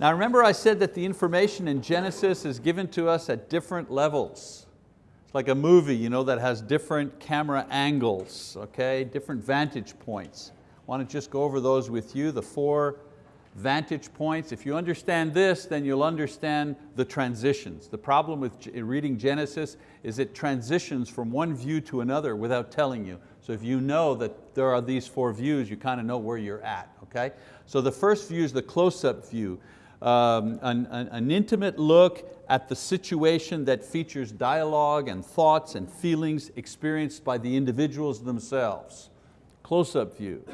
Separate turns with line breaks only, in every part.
Now remember I said that the information in Genesis is given to us at different levels. It's like a movie you know, that has different camera angles, okay? different vantage points. I want to just go over those with you, the four vantage points. If you understand this, then you'll understand the transitions. The problem with reading Genesis is it transitions from one view to another without telling you. So if you know that there are these four views, you kind of know where you're at, okay? So the first view is the close-up view um, an, an, an intimate look at the situation that features dialogue and thoughts and feelings experienced by the individuals themselves. Close-up view.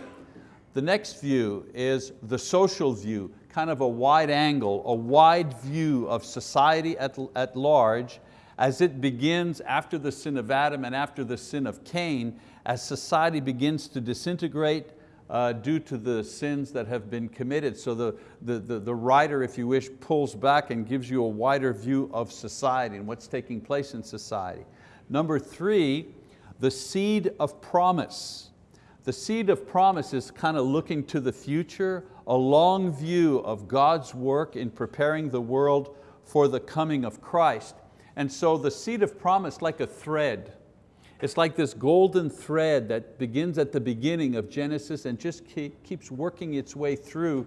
The next view is the social view, kind of a wide angle, a wide view of society at, at large as it begins after the sin of Adam and after the sin of Cain, as society begins to disintegrate, uh, due to the sins that have been committed. So the, the, the, the writer, if you wish, pulls back and gives you a wider view of society and what's taking place in society. Number three, the seed of promise. The seed of promise is kind of looking to the future, a long view of God's work in preparing the world for the coming of Christ. And so the seed of promise like a thread, it's like this golden thread that begins at the beginning of Genesis and just keep, keeps working its way through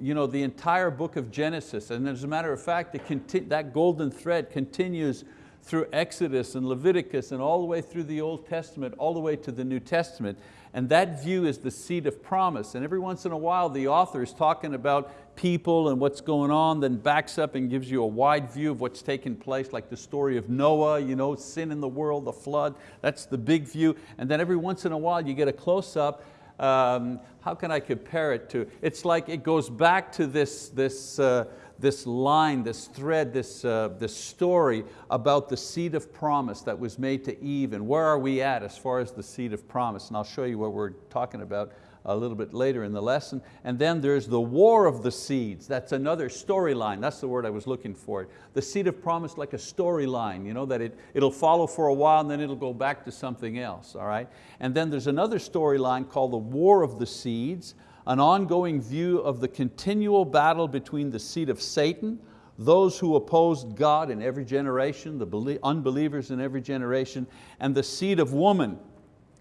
you know, the entire book of Genesis. And as a matter of fact, that golden thread continues through Exodus and Leviticus and all the way through the Old Testament, all the way to the New Testament. And that view is the seed of promise. And every once in a while the author is talking about people and what's going on, then backs up and gives you a wide view of what's taken place, like the story of Noah, you know, sin in the world, the flood, that's the big view. And then every once in a while you get a close up um, how can I compare it to? It's like it goes back to this, this uh, this line, this thread, this, uh, this story about the seed of promise that was made to Eve and where are we at as far as the seed of promise. And I'll show you what we're talking about a little bit later in the lesson. And then there's the war of the seeds. That's another storyline. That's the word I was looking for. The seed of promise like a storyline, you know, that it, it'll follow for a while and then it'll go back to something else, all right? And then there's another storyline called the war of the seeds an ongoing view of the continual battle between the seed of Satan, those who opposed God in every generation, the unbelievers in every generation, and the seed of woman,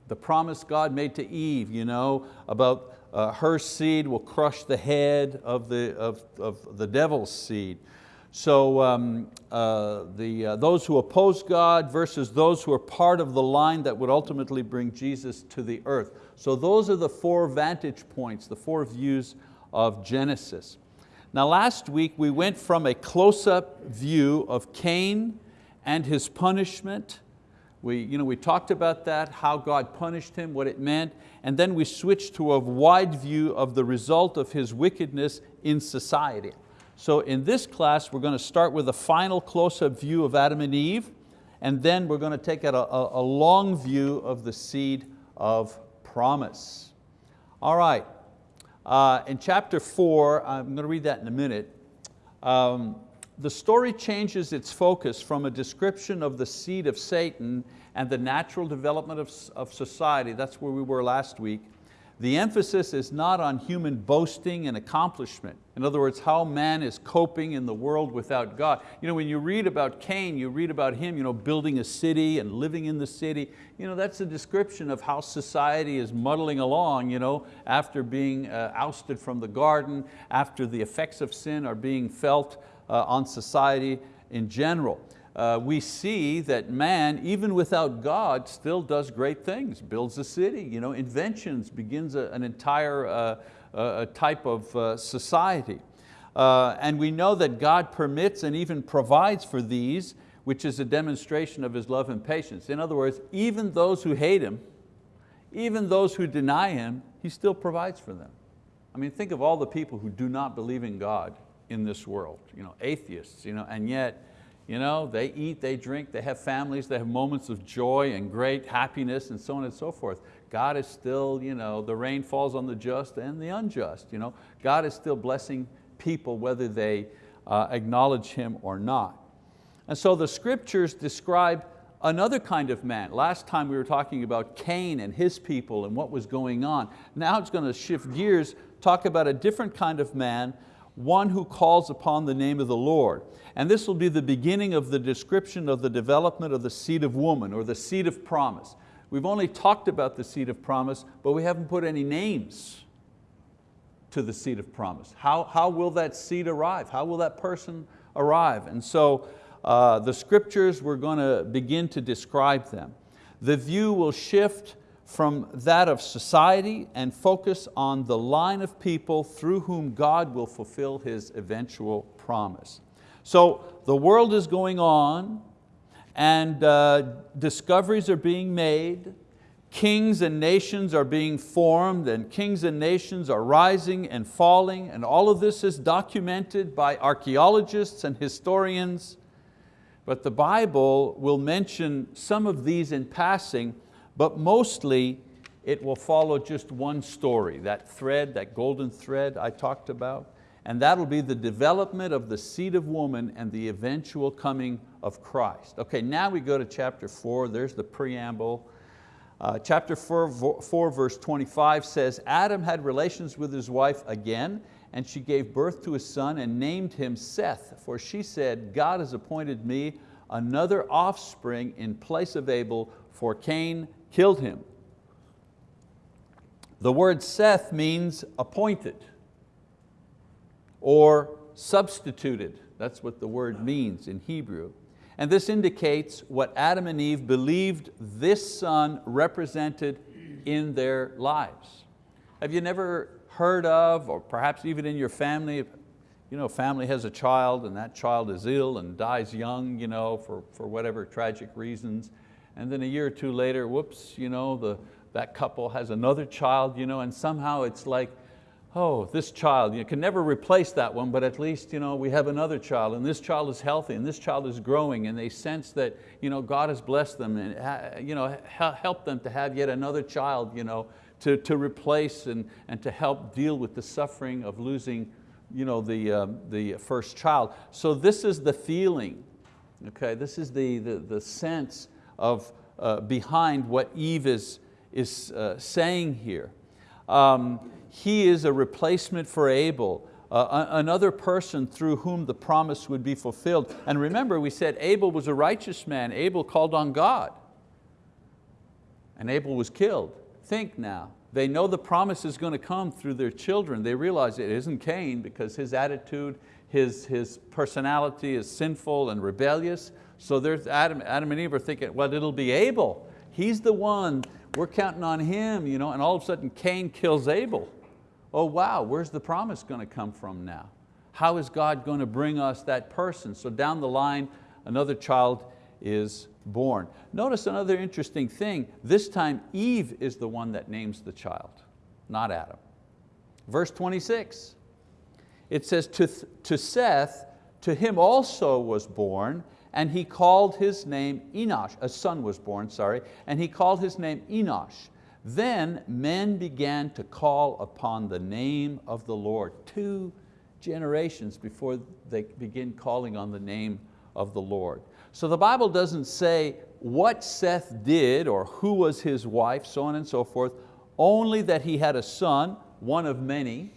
the promise God made to Eve, you know, about uh, her seed will crush the head of the, of, of the devil's seed. So um, uh, the, uh, those who oppose God versus those who are part of the line that would ultimately bring Jesus to the earth. So those are the four vantage points, the four views of Genesis. Now last week we went from a close-up view of Cain and his punishment. We, you know, we talked about that, how God punished him, what it meant, and then we switched to a wide view of the result of his wickedness in society. So in this class, we're going to start with a final close-up view of Adam and Eve, and then we're going to take a, a, a long view of the seed of promise. All right, uh, in chapter four, I'm going to read that in a minute, um, the story changes its focus from a description of the seed of Satan and the natural development of, of society, that's where we were last week, the emphasis is not on human boasting and accomplishment. In other words, how man is coping in the world without God. You know, when you read about Cain, you read about him you know, building a city and living in the city. You know, that's a description of how society is muddling along you know, after being uh, ousted from the garden, after the effects of sin are being felt uh, on society in general uh, we see that man, even without God, still does great things, builds a city, you know, inventions, begins a, an entire uh, uh, type of uh, society. Uh, and we know that God permits and even provides for these, which is a demonstration of His love and patience. In other words, even those who hate Him, even those who deny Him, He still provides for them. I mean, think of all the people who do not believe in God in this world, you know, atheists, you know, and yet you know, they eat, they drink, they have families, they have moments of joy and great happiness and so on and so forth. God is still, you know, the rain falls on the just and the unjust. You know? God is still blessing people whether they uh, acknowledge Him or not. And so the scriptures describe another kind of man. Last time we were talking about Cain and his people and what was going on. Now it's going to shift gears, talk about a different kind of man one who calls upon the name of the Lord. And this will be the beginning of the description of the development of the seed of woman or the seed of promise. We've only talked about the seed of promise, but we haven't put any names to the seed of promise. How, how will that seed arrive? How will that person arrive? And so uh, the scriptures, we're going to begin to describe them. The view will shift from that of society and focus on the line of people through whom God will fulfill His eventual promise. So the world is going on and uh, discoveries are being made, kings and nations are being formed and kings and nations are rising and falling and all of this is documented by archeologists and historians but the Bible will mention some of these in passing but mostly it will follow just one story, that thread, that golden thread I talked about, and that'll be the development of the seed of woman and the eventual coming of Christ. Okay, now we go to chapter four, there's the preamble. Uh, chapter four, four, verse 25 says, Adam had relations with his wife again, and she gave birth to a son and named him Seth, for she said, God has appointed me another offspring in place of Abel, for Cain killed him. The word Seth means appointed or substituted. That's what the word means in Hebrew. And this indicates what Adam and Eve believed this son represented in their lives. Have you never heard of, or perhaps even in your family, you know, family has a child and that child is ill and dies young you know, for, for whatever tragic reasons, and then a year or two later, whoops, you know, the, that couple has another child, you know, and somehow it's like, oh, this child, you can never replace that one, but at least you know, we have another child, and this child is healthy, and this child is growing, and they sense that you know, God has blessed them, and you know, help them to have yet another child, you know, to, to replace and, and to help deal with the suffering of losing you know, the, um, the first child. So this is the feeling, okay? This is the, the, the sense of uh, behind what Eve is, is uh, saying here. Um, he is a replacement for Abel, uh, another person through whom the promise would be fulfilled. And remember we said Abel was a righteous man, Abel called on God. And Abel was killed. Think now, they know the promise is going to come through their children. They realize it isn't Cain because his attitude, his, his personality is sinful and rebellious. So there's Adam, Adam and Eve are thinking, well, it'll be Abel. He's the one, we're counting on him, you know, and all of a sudden Cain kills Abel. Oh wow, where's the promise going to come from now? How is God going to bring us that person? So down the line, another child is born. Notice another interesting thing, this time Eve is the one that names the child, not Adam. Verse 26, it says, to, to Seth, to him also was born and he called his name Enosh, a son was born, sorry, and he called his name Enosh. Then men began to call upon the name of the Lord. Two generations before they begin calling on the name of the Lord. So the Bible doesn't say what Seth did or who was his wife, so on and so forth, only that he had a son, one of many,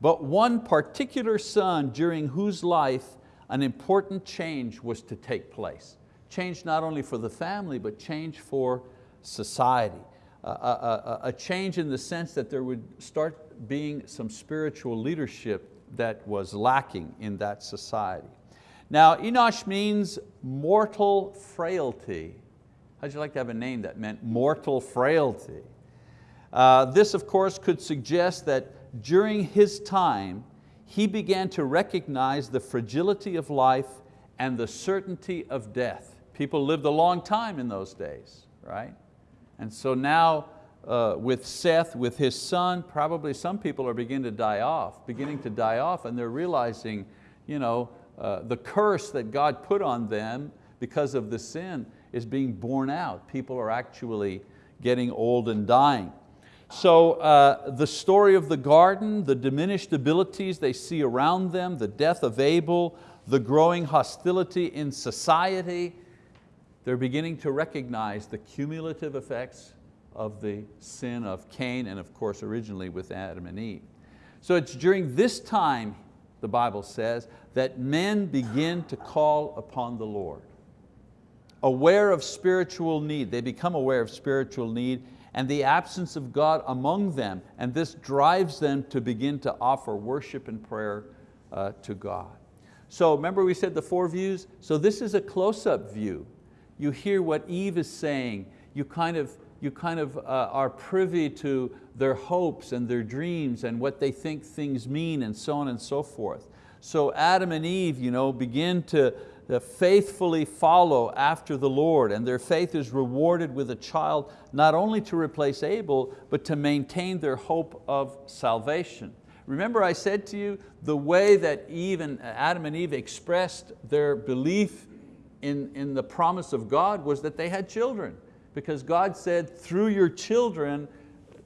but one particular son during whose life an important change was to take place. Change not only for the family, but change for society. A, a, a, change in the sense that there would start being some spiritual leadership that was lacking in that society. Now, Enosh means mortal frailty. How'd you like to have a name that meant mortal frailty? Uh, this, of course, could suggest that during his time, he began to recognize the fragility of life and the certainty of death. People lived a long time in those days, right? And so now uh, with Seth, with his son, probably some people are beginning to die off, beginning to die off and they're realizing you know, uh, the curse that God put on them because of the sin is being borne out. People are actually getting old and dying. So uh, the story of the garden, the diminished abilities they see around them, the death of Abel, the growing hostility in society, they're beginning to recognize the cumulative effects of the sin of Cain and of course originally with Adam and Eve. So it's during this time, the Bible says, that men begin to call upon the Lord. Aware of spiritual need, they become aware of spiritual need and the absence of God among them, and this drives them to begin to offer worship and prayer uh, to God. So remember we said the four views? So this is a close-up view. You hear what Eve is saying, you kind of, you kind of uh, are privy to their hopes and their dreams and what they think things mean and so on and so forth. So Adam and Eve you know, begin to, to faithfully follow after the Lord and their faith is rewarded with a child not only to replace Abel, but to maintain their hope of salvation. Remember I said to you, the way that Eve and uh, Adam and Eve expressed their belief in, in the promise of God was that they had children. Because God said, through your children,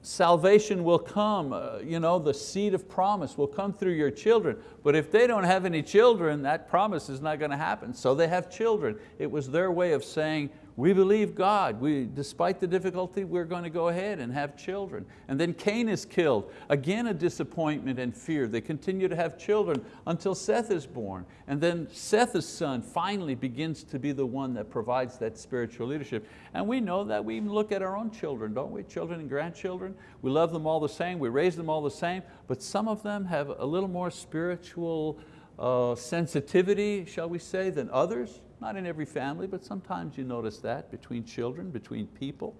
salvation will come, uh, you know, the seed of promise will come through your children. But if they don't have any children, that promise is not going to happen. So they have children. It was their way of saying, we believe God. We, despite the difficulty, we're going to go ahead and have children. And then Cain is killed. Again, a disappointment and fear. They continue to have children until Seth is born. And then Seth's son finally begins to be the one that provides that spiritual leadership. And we know that we even look at our own children, don't we? Children and grandchildren. We love them all the same, we raise them all the same, but some of them have a little more spiritual uh, sensitivity, shall we say, than others. Not in every family, but sometimes you notice that between children, between people.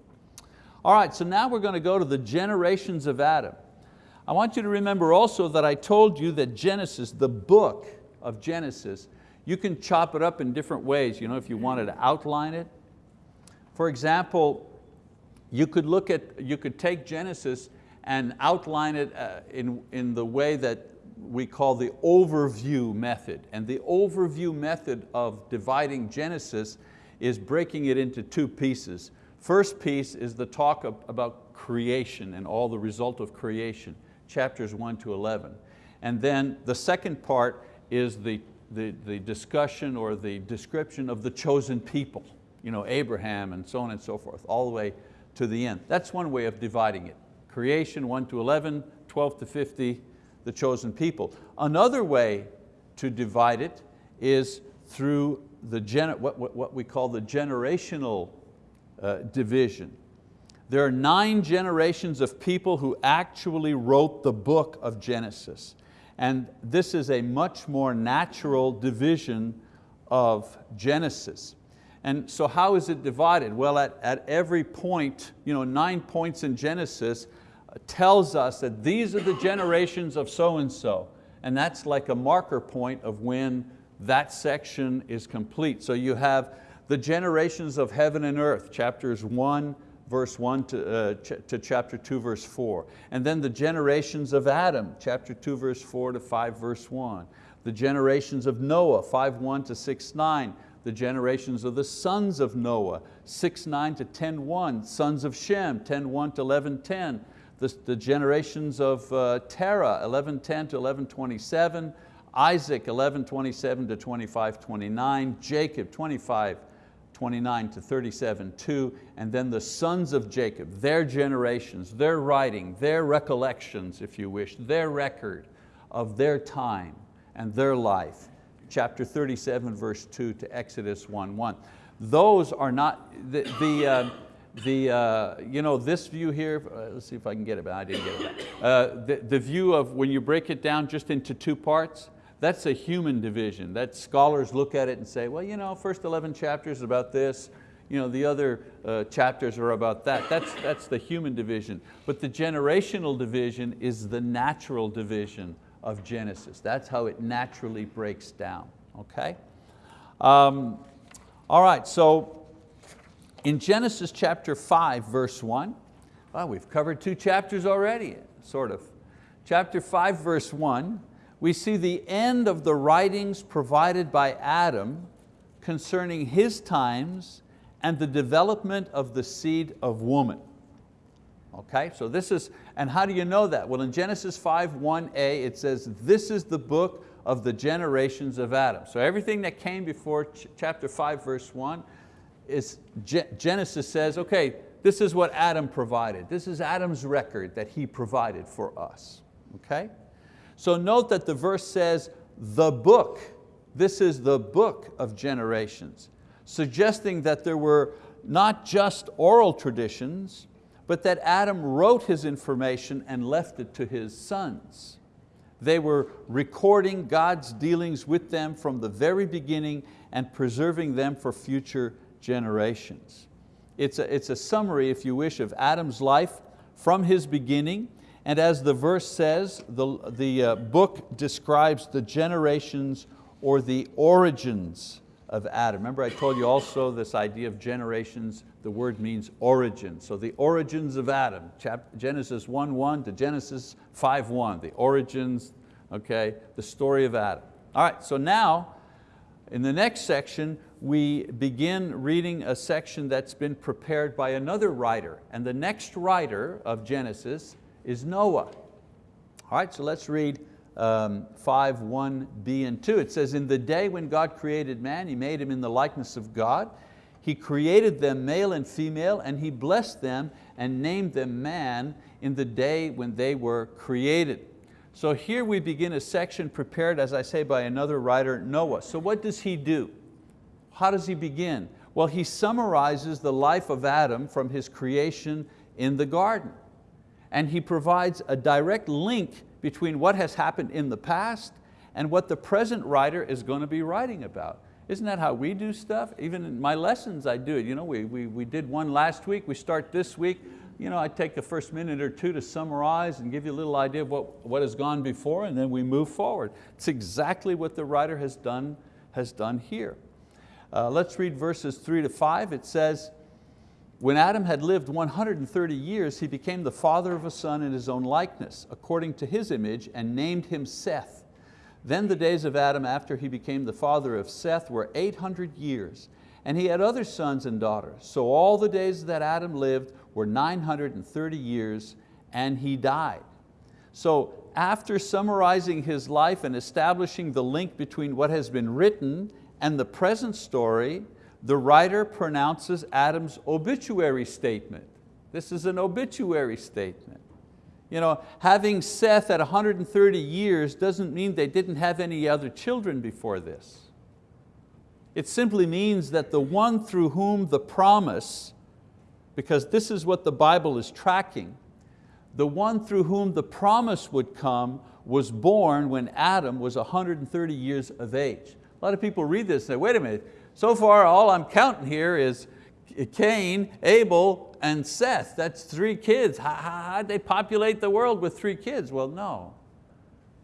All right, so now we're going to go to the generations of Adam. I want you to remember also that I told you that Genesis, the book of Genesis, you can chop it up in different ways, you know, if you wanted to outline it. For example, you could look at, you could take Genesis and outline it uh, in, in the way that we call the overview method. And the overview method of dividing Genesis is breaking it into two pieces. First piece is the talk about creation and all the result of creation, chapters one to 11. And then the second part is the, the, the discussion or the description of the chosen people, you know, Abraham and so on and so forth, all the way to the end. That's one way of dividing it. Creation 1 to 11, 12 to 50, the chosen people. Another way to divide it is through the what, what, what we call the generational uh, division. There are nine generations of people who actually wrote the book of Genesis. And this is a much more natural division of Genesis. And so how is it divided? Well, at, at every point, you know, nine points in Genesis, tells us that these are the generations of so-and-so. And that's like a marker point of when that section is complete. So you have the generations of heaven and earth, chapters one, verse one to, uh, ch to chapter two, verse four. And then the generations of Adam, chapter two, verse four to five, verse one. The generations of Noah, five, one to six, nine. The generations of the sons of Noah, six, nine to 10, one. Sons of Shem, 10, one to 11, 10 the, the generations of uh, Terah, 1110 to 1127, Isaac, 1127 to 2529, Jacob, 25, 29 to 37, 2, and then the sons of Jacob, their generations, their writing, their recollections, if you wish, their record of their time and their life. Chapter 37, verse 2 to Exodus 1, 1. Those are not, the, the, uh, the, uh, you know, this view here, uh, let's see if I can get it, but I didn't get it. Uh, the, the view of when you break it down just into two parts, that's a human division. That scholars look at it and say, well, you know, first 11 chapters about this, you know, the other uh, chapters are about that. That's, that's the human division. But the generational division is the natural division of Genesis. That's how it naturally breaks down, okay? Um, all right, so in Genesis chapter 5, verse 1, well, we've covered two chapters already, sort of. Chapter 5, verse 1, we see the end of the writings provided by Adam concerning his times and the development of the seed of woman. Okay, so this is, and how do you know that? Well, in Genesis 5, 1a, it says, this is the book of the generations of Adam. So everything that came before chapter 5, verse 1, is Genesis says, okay, this is what Adam provided. This is Adam's record that he provided for us, okay? So note that the verse says, the book. This is the book of generations, suggesting that there were not just oral traditions, but that Adam wrote his information and left it to his sons. They were recording God's dealings with them from the very beginning and preserving them for future generations. It's a, it's a summary, if you wish, of Adam's life from his beginning, and as the verse says, the, the uh, book describes the generations or the origins of Adam. Remember I told you also this idea of generations, the word means origin. So the origins of Adam, Genesis 1.1 to Genesis 5.1, the origins, okay, the story of Adam. All right, so now, in the next section, we begin reading a section that's been prepared by another writer. And the next writer of Genesis is Noah. All right, so let's read um, 5, 1b and 2. It says, in the day when God created man, He made him in the likeness of God. He created them male and female and He blessed them and named them man in the day when they were created. So here we begin a section prepared, as I say, by another writer, Noah. So what does he do? How does he begin? Well, he summarizes the life of Adam from his creation in the garden. And he provides a direct link between what has happened in the past and what the present writer is going to be writing about. Isn't that how we do stuff? Even in my lessons I do it. You know, we, we, we did one last week, we start this week. You know, I take the first minute or two to summarize and give you a little idea of what, what has gone before and then we move forward. It's exactly what the writer has done, has done here. Uh, let's read verses three to five. It says, when Adam had lived 130 years, he became the father of a son in his own likeness, according to his image, and named him Seth. Then the days of Adam after he became the father of Seth were 800 years, and he had other sons and daughters. So all the days that Adam lived were 930 years, and he died. So after summarizing his life and establishing the link between what has been written and the present story, the writer pronounces Adam's obituary statement. This is an obituary statement. You know, having Seth at 130 years doesn't mean they didn't have any other children before this. It simply means that the one through whom the promise, because this is what the Bible is tracking, the one through whom the promise would come was born when Adam was 130 years of age. A lot of people read this and say, wait a minute, so far, all I'm counting here is Cain, Abel, and Seth. That's three kids. How, how, would they populate the world with three kids? Well, no.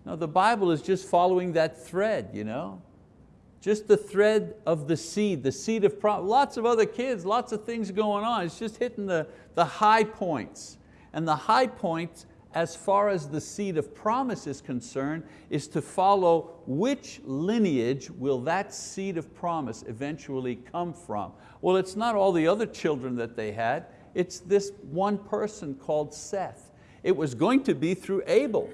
No, the Bible is just following that thread, you know? Just the thread of the seed, the seed of. Lots of other kids, lots of things going on. It's just hitting the, the high points. And the high points as far as the seed of promise is concerned, is to follow which lineage will that seed of promise eventually come from. Well, it's not all the other children that they had, it's this one person called Seth. It was going to be through Abel.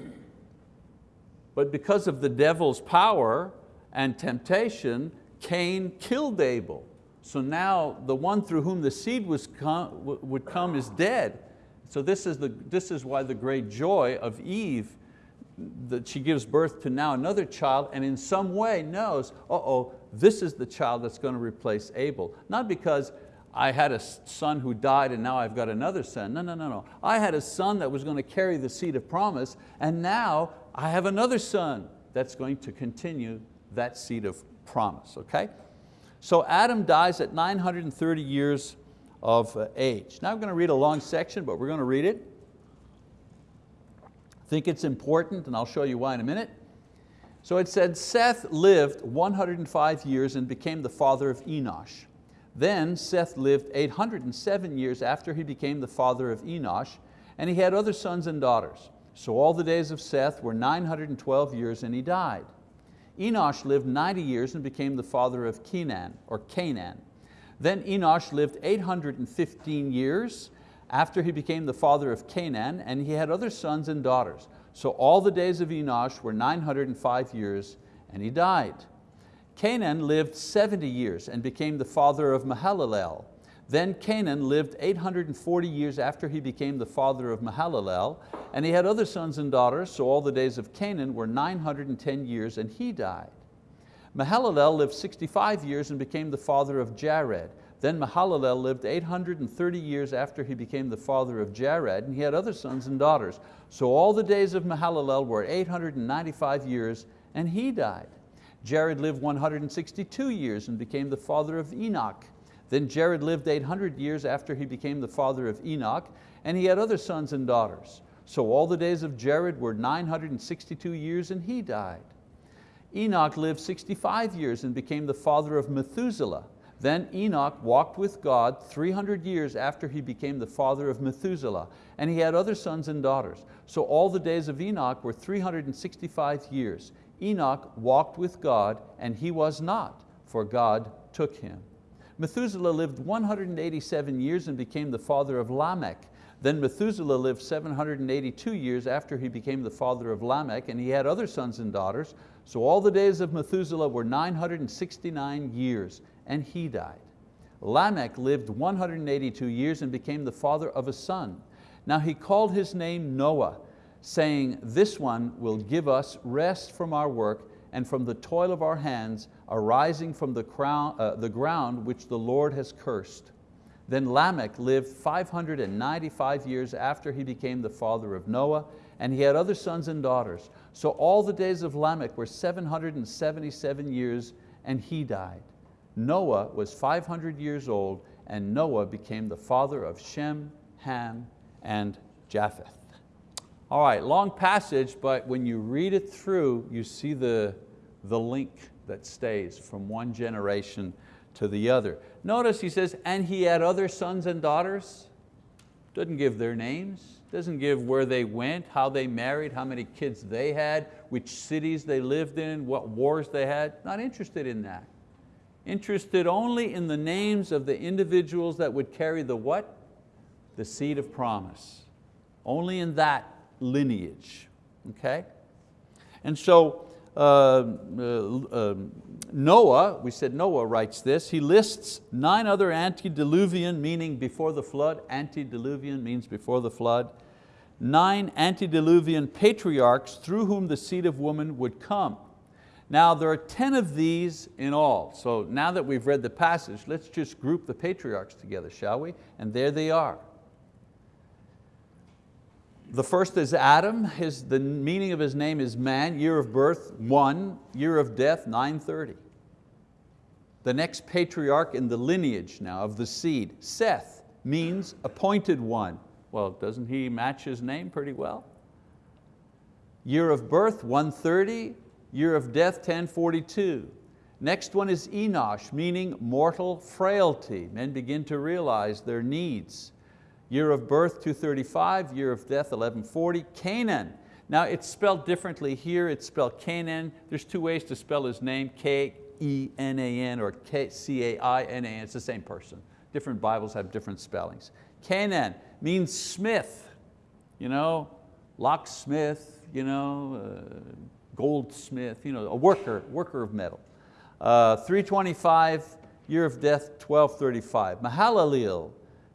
But because of the devil's power and temptation, Cain killed Abel. So now the one through whom the seed was come, would come is dead. So this is, the, this is why the great joy of Eve, that she gives birth to now another child and in some way knows, uh-oh, this is the child that's going to replace Abel. Not because I had a son who died and now I've got another son. No, no, no, no. I had a son that was going to carry the seed of promise and now I have another son that's going to continue that seed of promise, okay? So Adam dies at 930 years of uh, age. Now I'm going to read a long section, but we're going to read it. I think it's important, and I'll show you why in a minute. So it said, Seth lived 105 years and became the father of Enosh. Then Seth lived 807 years after he became the father of Enosh, and he had other sons and daughters. So all the days of Seth were 912 years and he died. Enosh lived 90 years and became the father of Kenan, or Canaan. Then Enosh lived 815 years after he became the father of Canaan, and he had other sons and daughters. So all the days of Enosh were 905 years, and he died. Canaan lived 70 years and became the father of Mahalalel. Then Canaan lived 840 years after he became the father of Mahalalel, and he had other sons and daughters, so all the days of Canaan were 910 years, and he died. Mahalalel lived 65 years and became the father of Jared. Then Mahalalel lived 830 years after he became the father of Jared, and he had other sons and daughters. So all the days of Mahalalel were 895 years, and he died. Jared lived 162 years and became the father of Enoch. Then Jared lived 800 years after he became the father of Enoch, and he had other sons and daughters. So all the days of Jared were 962 years and he died. Enoch lived 65 years and became the father of Methuselah. Then Enoch walked with God 300 years after he became the father of Methuselah, and he had other sons and daughters. So all the days of Enoch were 365 years. Enoch walked with God, and he was not, for God took him. Methuselah lived 187 years and became the father of Lamech. Then Methuselah lived 782 years after he became the father of Lamech, and he had other sons and daughters. So all the days of Methuselah were 969 years, and he died. Lamech lived 182 years and became the father of a son. Now he called his name Noah, saying, this one will give us rest from our work and from the toil of our hands arising from the, crown, uh, the ground which the Lord has cursed. Then Lamech lived 595 years after he became the father of Noah, and he had other sons and daughters. So all the days of Lamech were 777 years, and he died. Noah was 500 years old, and Noah became the father of Shem, Ham, and Japheth. All right, long passage, but when you read it through, you see the, the link that stays from one generation to the other. Notice he says, and he had other sons and daughters. Doesn't give their names, doesn't give where they went, how they married, how many kids they had, which cities they lived in, what wars they had. Not interested in that. Interested only in the names of the individuals that would carry the what? The seed of promise. Only in that lineage, okay? And so Uh, uh, uh, Noah, we said Noah writes this, he lists nine other antediluvian, meaning before the flood, antediluvian means before the flood, nine antediluvian patriarchs through whom the seed of woman would come. Now there are 10 of these in all. So now that we've read the passage, let's just group the patriarchs together, shall we? And there they are. The first is Adam, his, the meaning of his name is man, year of birth, one, year of death, 930. The next patriarch in the lineage now of the seed, Seth, means appointed one. Well, doesn't he match his name pretty well? Year of birth, 130, year of death, 1042. Next one is Enosh, meaning mortal frailty. Men begin to realize their needs. Year of birth 235, year of death 1140. Canaan, now it's spelled differently here, it's spelled Canaan. There's two ways to spell his name, K-E-N-A-N or C-A-I-N-A-N, it's the same person. Different Bibles have different spellings. Canaan means smith, you know, locksmith, you know, uh, goldsmith, you know, a worker, worker of metal. Uh, 325, year of death 1235. Mahalalel,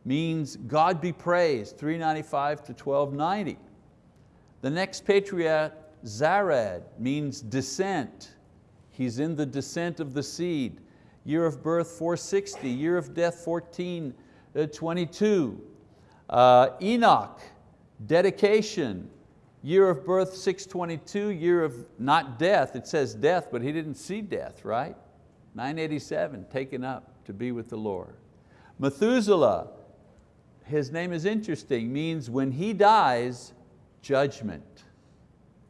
means God be praised, 395 to 1290. The next patriarch, Zared, means descent. He's in the descent of the seed. Year of birth 460, year of death 1422. Uh, uh, Enoch, dedication, year of birth 622, year of not death, it says death, but he didn't see death, right? 987, taken up to be with the Lord. Methuselah, his name is interesting, means when he dies, judgment.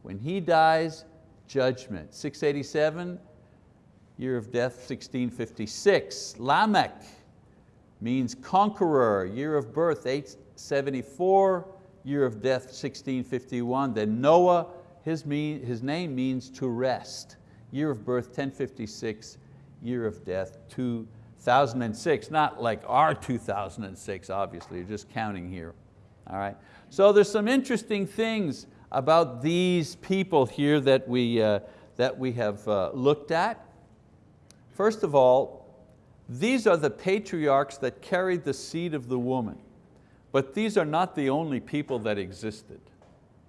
When he dies, judgment. 687, year of death 1656. Lamech means conqueror, year of birth 874, year of death 1651. Then Noah, his, mean, his name means to rest, year of birth 1056, year of death 2 2006, not like our 2006, obviously, you're just counting here. All right? So there's some interesting things about these people here that we, uh, that we have uh, looked at. First of all, These are the patriarchs that carried the seed of the woman. But these are not the only people that existed.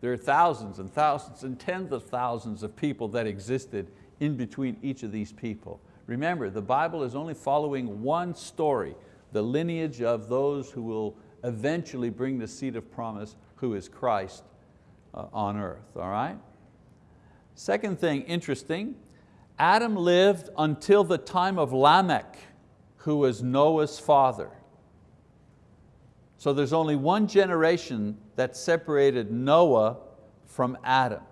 There are thousands and thousands and tens of thousands of people that existed in between each of these people. Remember, the Bible is only following one story, the lineage of those who will eventually bring the seed of promise, who is Christ uh, on earth, all right? Second thing, interesting, Adam lived until the time of Lamech, who was Noah's father. So there's only one generation that separated Noah from Adam.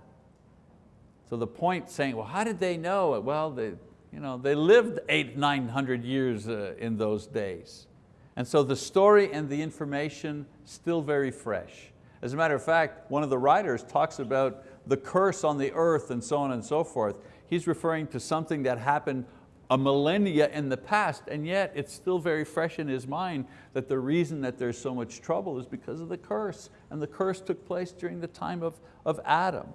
So the point saying, well, how did they know? Well, they, you know, they lived eight, 900 years uh, in those days. And so the story and the information still very fresh. As a matter of fact, one of the writers talks about the curse on the earth and so on and so forth. He's referring to something that happened a millennia in the past, and yet it's still very fresh in his mind that the reason that there's so much trouble is because of the curse, and the curse took place during the time of, of Adam.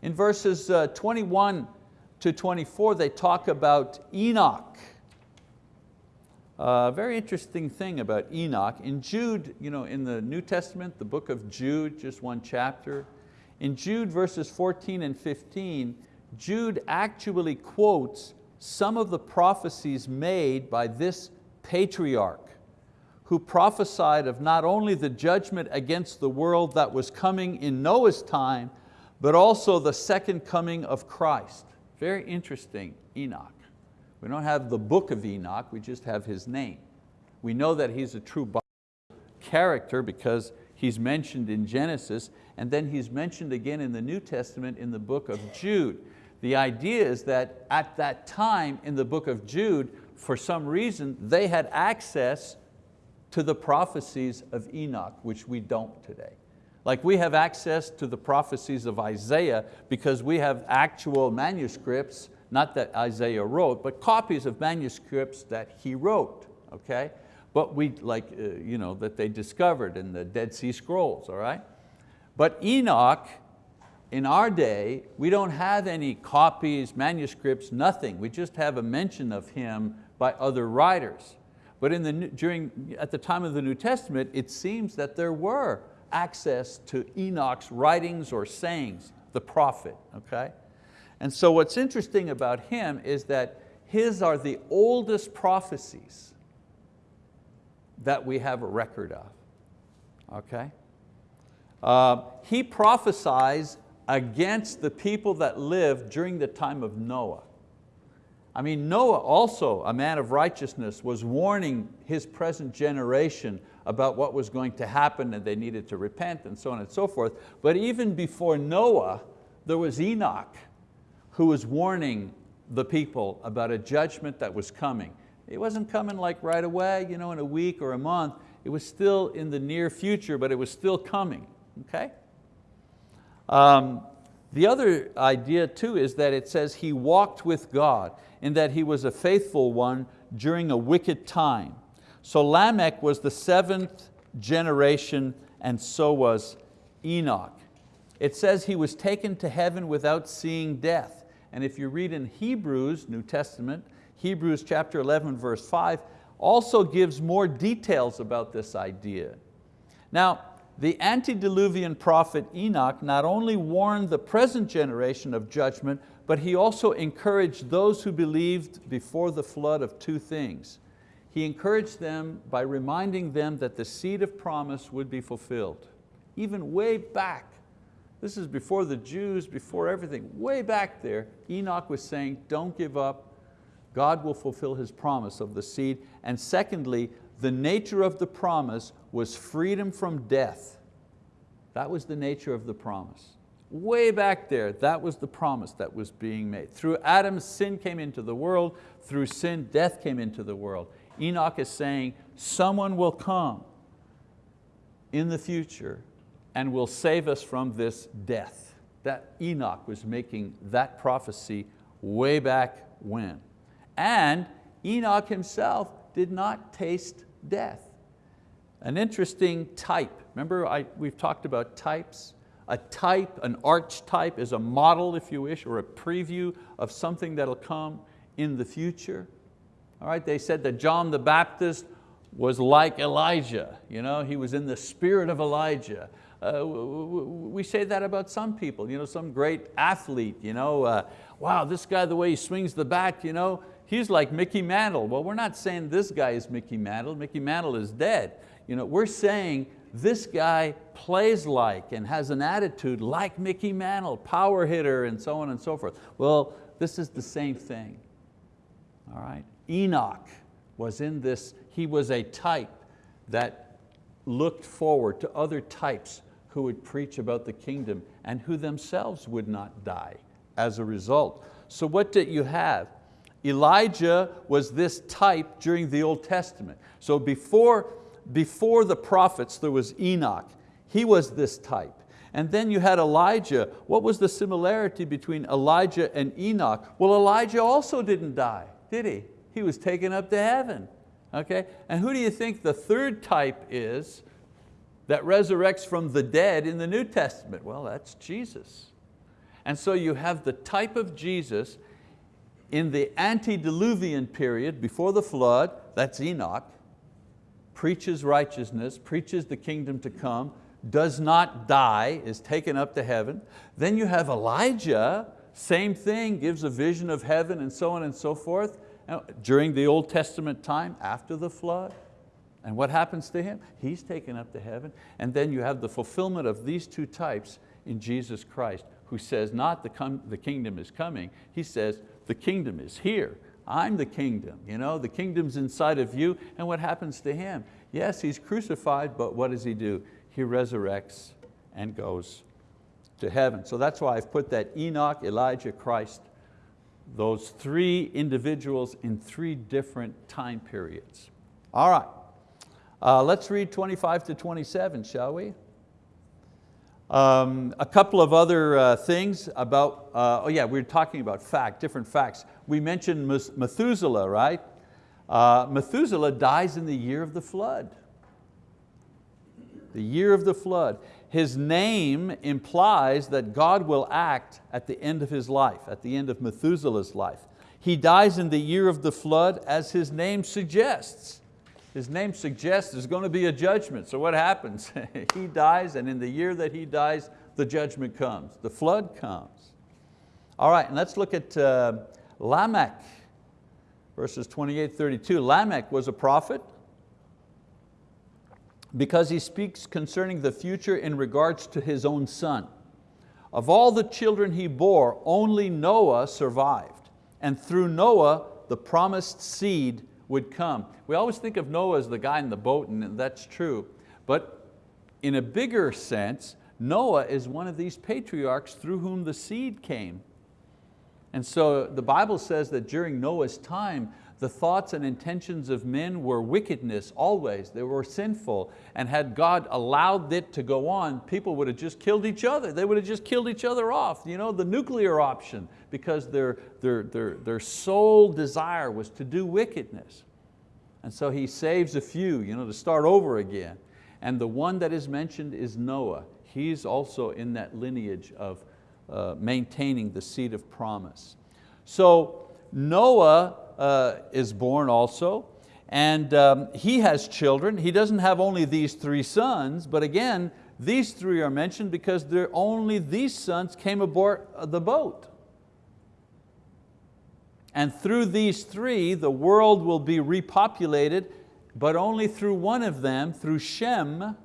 In verses uh, 21 to 24, they talk about Enoch. A uh, very interesting thing about Enoch. In Jude, you know, in the New Testament, the book of Jude, just one chapter, in Jude verses 14 and 15, Jude actually quotes some of the prophecies made by this patriarch who prophesied of not only the judgment against the world that was coming in Noah's time, but also the second coming of Christ. Very interesting, Enoch. We don't have the book of Enoch, we just have his name. We know that he's a true Bible character because he's mentioned in Genesis and then he's mentioned again in the New Testament in the book of Jude. The idea is that at that time in the book of Jude, for some reason, they had access to the prophecies of Enoch, which we don't today. Like we have access to the prophecies of Isaiah because we have actual manuscripts, not that Isaiah wrote, but copies of manuscripts that he wrote, okay? But we, like, uh, you know, that they discovered in the Dead Sea Scrolls, all right? But Enoch in our day, we don't have any copies, manuscripts, nothing. We just have a mention of him by other writers. But in the, during, at the time of the New Testament, it seems that there were access to Enoch's writings or sayings, the prophet, okay? And so what's interesting about him is that his are the oldest prophecies that we have a record of, okay? Uh, he prophesies against the people that lived during the time of Noah. I mean, Noah also, a man of righteousness, was warning his present generation about what was going to happen and they needed to repent and so on and so forth. But even before Noah, there was Enoch who was warning the people about a judgment that was coming. It wasn't coming like right away, you know, in a week or a month. It was still in the near future, but it was still coming, okay? Um, the other idea too is that it says he walked with God in that he was a faithful one during a wicked time. So Lamech was the seventh generation and so was Enoch. It says he was taken to heaven without seeing death. And if you read in Hebrews, New Testament, Hebrews chapter 11 verse 5, also gives more details about this idea. Now, the antediluvian prophet Enoch not only warned the present generation of judgment, but he also encouraged those who believed before the flood of two things. He encouraged them by reminding them that the seed of promise would be fulfilled. Even way back, this is before the Jews, before everything, way back there, Enoch was saying, don't give up, God will fulfill His promise of the seed. And secondly, the nature of the promise was freedom from death. That was the nature of the promise. Way back there, that was the promise that was being made. Through Adam, sin came into the world. Through sin, death came into the world. Enoch is saying, someone will come in the future and will save us from this death. That Enoch was making that prophecy way back when. And Enoch himself did not taste death. An interesting type. Remember I, we've talked about types? A type, an archetype is a model, if you wish, or a preview of something that'll come in the future. All right, they said that John the Baptist was like Elijah. You know, he was in the spirit of Elijah. Uh, we say that about some people, you know, some great athlete, you know, uh, wow, this guy, the way he swings the bat, you know, he's like Mickey Mantle. Well, we're not saying this guy is Mickey Mantle. Mickey Mantle is dead. You know, we're saying this guy plays like and has an attitude like Mickey Mantle, power hitter and so on and so forth. Well, this is the same thing, all right? Enoch was in this, he was a type that looked forward to other types who would preach about the kingdom and who themselves would not die as a result. So what did you have? Elijah was this type during the Old Testament. So before, before the prophets there was Enoch. He was this type. And then you had Elijah. What was the similarity between Elijah and Enoch? Well, Elijah also didn't die, did he? He was taken up to heaven. Okay? And who do you think the third type is that resurrects from the dead in the New Testament? Well, that's Jesus. And so you have the type of Jesus in the antediluvian period before the flood, that's Enoch, preaches righteousness, preaches the kingdom to come, does not die, is taken up to heaven. Then you have Elijah, same thing, gives a vision of heaven and so on and so forth. During the Old Testament time, after the flood, and what happens to him? He's taken up to heaven. And then you have the fulfillment of these two types in Jesus Christ, who says not the, the kingdom is coming, he says the kingdom is here. I'm the kingdom, you know, the kingdom's inside of you. And what happens to him? Yes, he's crucified, but what does he do? He resurrects and goes to heaven. So that's why I've put that Enoch, Elijah, Christ, those three individuals in three different time periods. All right. Uh, let's read 25 to 27, shall we? Um, a couple of other uh, things about, uh, oh yeah, we are talking about fact, different facts. We mentioned Methuselah, right? Uh, Methuselah dies in the year of the flood. The year of the flood. His name implies that God will act at the end of his life, at the end of Methuselah's life. He dies in the year of the flood as his name suggests. His name suggests there's going to be a judgment. So what happens? he dies and in the year that he dies, the judgment comes, the flood comes. All right, and let's look at uh, Lamech, verses 28, 32. Lamech was a prophet because he speaks concerning the future in regards to his own son. Of all the children he bore, only Noah survived. And through Noah, the promised seed would come. We always think of Noah as the guy in the boat and that's true, but in a bigger sense, Noah is one of these patriarchs through whom the seed came. And so the Bible says that during Noah's time, the thoughts and intentions of men were wickedness always, they were sinful. And had God allowed it to go on, people would have just killed each other. They would have just killed each other off, you know, the nuclear option, because their, their, their, their sole desire was to do wickedness. And so he saves a few you know, to start over again. And the one that is mentioned is Noah. He's also in that lineage of uh, maintaining the seed of promise. So Noah uh, is born also, and um, he has children. He doesn't have only these three sons, but again, these three are mentioned because they're only these sons came aboard the boat. And through these three, the world will be repopulated, but only through one of them, through Shem,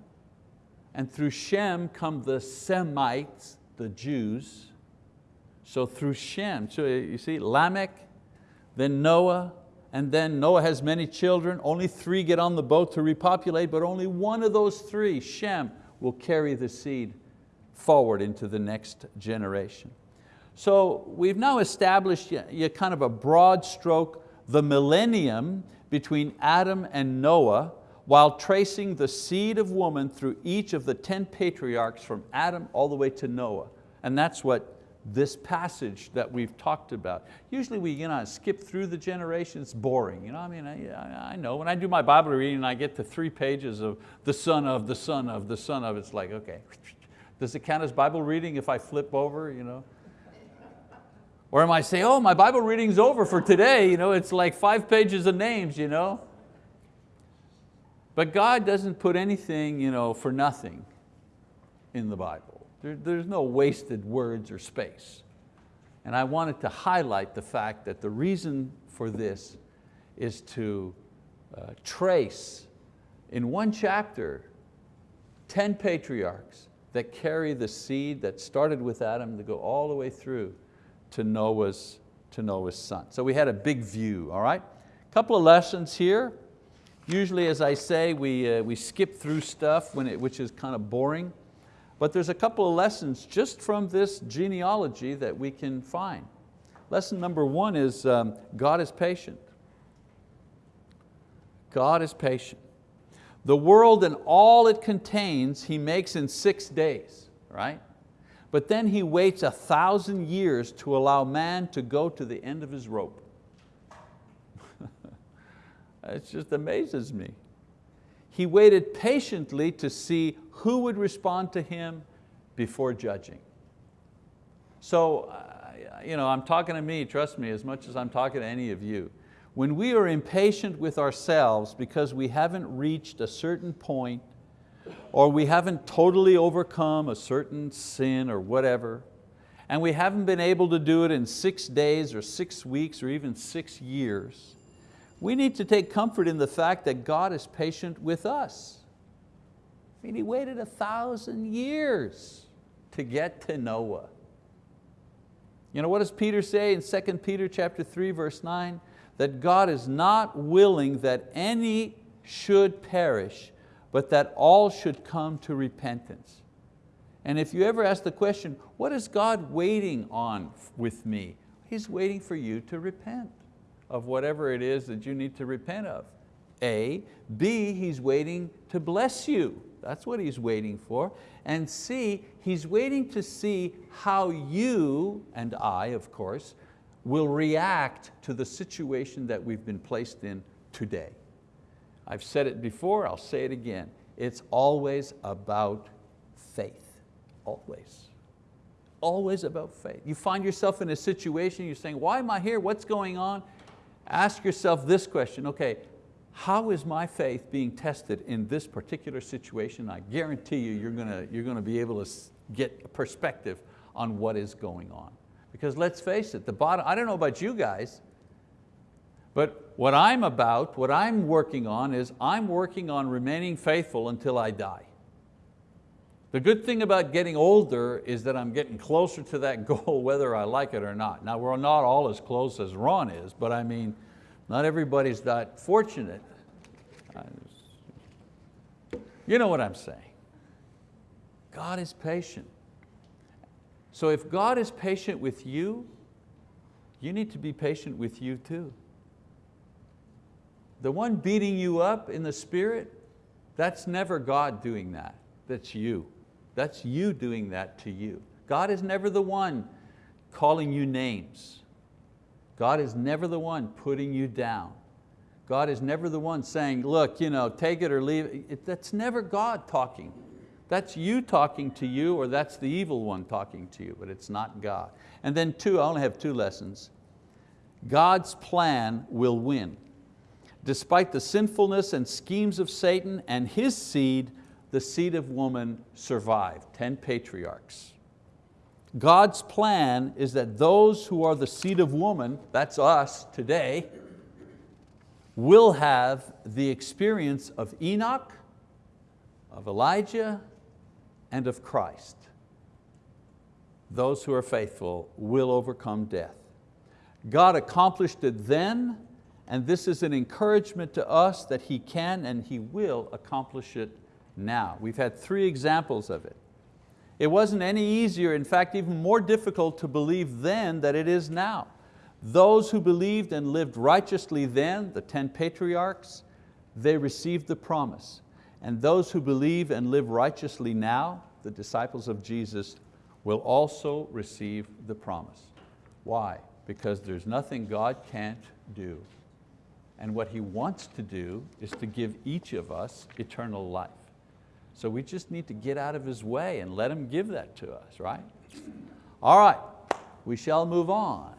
and through Shem come the Semites, the Jews. So through Shem, so you see Lamech, then Noah, and then Noah has many children. Only three get on the boat to repopulate, but only one of those three, Shem, will carry the seed forward into the next generation. So we've now established a kind of a broad stroke, the millennium between Adam and Noah, while tracing the seed of woman through each of the 10 patriarchs from Adam all the way to Noah. And that's what this passage that we've talked about. Usually we you know, skip through the generations, it's boring. You know, I mean, I, I know, when I do my Bible reading and I get to three pages of the son of, the son of, the son of, it's like, okay, does it count as Bible reading if I flip over? You know? Or am I might say, oh, my Bible reading's over for today. You know, it's like five pages of names. You know? But God doesn't put anything you know, for nothing in the Bible. There, there's no wasted words or space. And I wanted to highlight the fact that the reason for this is to uh, trace in one chapter 10 patriarchs that carry the seed that started with Adam to go all the way through to Noah's, to Noah's son. So we had a big view, all right? Couple of lessons here. Usually, as I say, we, uh, we skip through stuff when it, which is kind of boring, but there's a couple of lessons just from this genealogy that we can find. Lesson number one is um, God is patient. God is patient. The world and all it contains He makes in six days, right? But then He waits a thousand years to allow man to go to the end of his rope. it just amazes me. He waited patiently to see who would respond to Him before judging. So, you know, I'm talking to me, trust me, as much as I'm talking to any of you. When we are impatient with ourselves because we haven't reached a certain point or we haven't totally overcome a certain sin or whatever, and we haven't been able to do it in six days or six weeks or even six years, we need to take comfort in the fact that God is patient with us. I mean, He waited a thousand years to get to Noah. You know, what does Peter say in 2 Peter chapter 3, verse 9? that God is not willing that any should perish, but that all should come to repentance. And if you ever ask the question, what is God waiting on with me? He's waiting for you to repent of whatever it is that you need to repent of. A. B, He's waiting to bless you. That's what He's waiting for. And C, He's waiting to see how you, and I of course, will react to the situation that we've been placed in today. I've said it before, I'll say it again. It's always about faith, always. Always about faith. You find yourself in a situation, you're saying, why am I here, what's going on? Ask yourself this question, okay, how is my faith being tested in this particular situation? I guarantee you, you're going to, you're going to be able to get a perspective on what is going on. Because let's face it, the bottom, I don't know about you guys, but what I'm about, what I'm working on is I'm working on remaining faithful until I die. The good thing about getting older is that I'm getting closer to that goal whether I like it or not. Now we're not all as close as Ron is, but I mean, not everybody's that fortunate. You know what I'm saying. God is patient. So if God is patient with you, you need to be patient with you too. The one beating you up in the spirit, that's never God doing that, that's you. That's you doing that to you. God is never the one calling you names. God is never the one putting you down. God is never the one saying, look, you know, take it or leave it. That's never God talking. That's you talking to you or that's the evil one talking to you, but it's not God. And then two, I only have two lessons. God's plan will win. Despite the sinfulness and schemes of Satan and his seed, the seed of woman survived, 10 patriarchs. God's plan is that those who are the seed of woman, that's us today, will have the experience of Enoch, of Elijah, and of Christ. Those who are faithful will overcome death. God accomplished it then, and this is an encouragement to us that He can and He will accomplish it now. We've had three examples of it. It wasn't any easier, in fact even more difficult to believe then than it is now. Those who believed and lived righteously then, the 10 patriarchs, they received the promise. And those who believe and live righteously now, the disciples of Jesus, will also receive the promise. Why? Because there's nothing God can't do. And what He wants to do is to give each of us eternal life. So we just need to get out of His way and let Him give that to us, right? All right, we shall move on.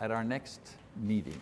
at our next meeting.